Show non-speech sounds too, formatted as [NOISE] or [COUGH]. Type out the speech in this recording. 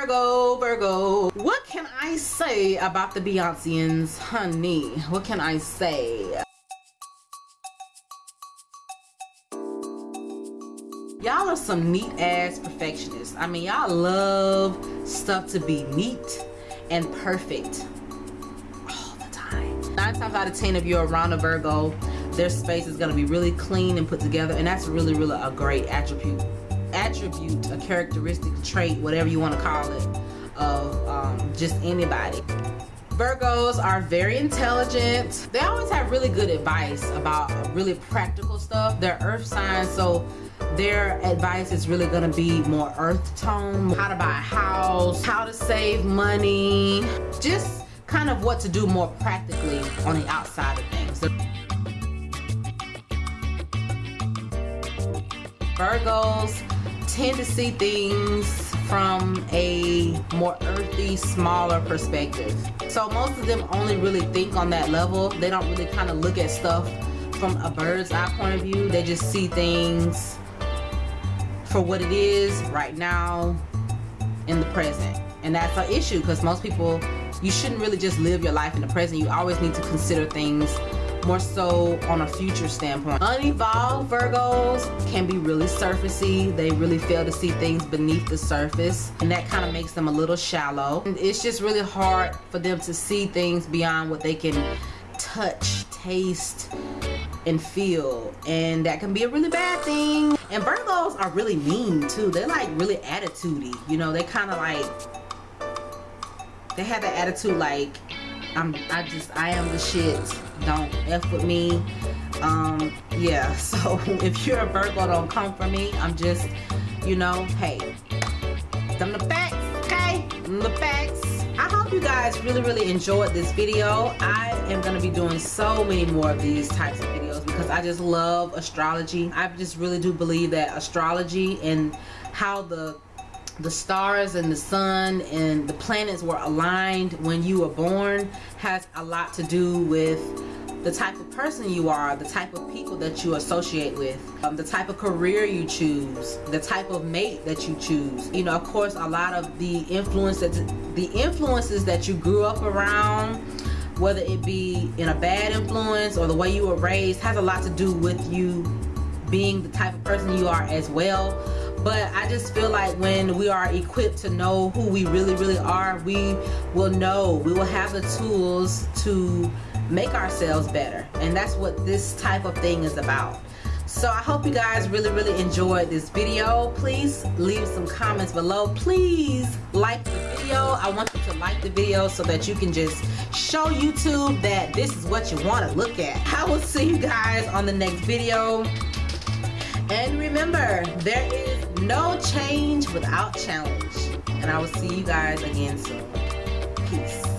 Virgo, Virgo. What can I say about the Beyonceans, honey? What can I say? Y'all are some neat ass perfectionists. I mean, y'all love stuff to be neat and perfect all the time. Nine times out of ten, if you're around a Virgo, their space is gonna be really clean and put together, and that's really, really a great attribute attribute, a characteristic, trait, whatever you want to call it, of um, just anybody. Virgos are very intelligent. They always have really good advice about really practical stuff. They're earth signs, so their advice is really going to be more earth tone. How to buy a house, how to save money, just kind of what to do more practically on the outside of things. Virgos tend to see things from a more earthy, smaller perspective. So most of them only really think on that level. They don't really kind of look at stuff from a bird's eye point of view. They just see things for what it is right now in the present. And that's an issue because most people, you shouldn't really just live your life in the present. You always need to consider things more so on a future standpoint. Unevolved Virgos can be really surfacey. They really fail to see things beneath the surface and that kind of makes them a little shallow. It's just really hard for them to see things beyond what they can touch, taste, and feel and that can be a really bad thing and Virgos are really mean too they're like really attitudey you know they kind of like they have that attitude like I'm I just I am the shit. Don't F with me. Um yeah [LAUGHS] so if you're a Virgo don't come for me. I'm just you know hey. Them the facts okay? The facts. I hope you guys really really enjoyed this video. I am gonna be doing so many more of these types of videos because I just love astrology. I just really do believe that astrology and how the the stars and the sun and the planets were aligned when you were born has a lot to do with the type of person you are, the type of people that you associate with, um, the type of career you choose, the type of mate that you choose. You know, of course, a lot of the influences, the influences that you grew up around, whether it be in a bad influence or the way you were raised, has a lot to do with you being the type of person you are as well but I just feel like when we are equipped to know who we really really are we will know. We will have the tools to make ourselves better. And that's what this type of thing is about. So I hope you guys really really enjoyed this video. Please leave some comments below. Please like the video. I want you to like the video so that you can just show YouTube that this is what you want to look at. I will see you guys on the next video. And remember, there is no change without challenge. And I will see you guys again soon. Peace.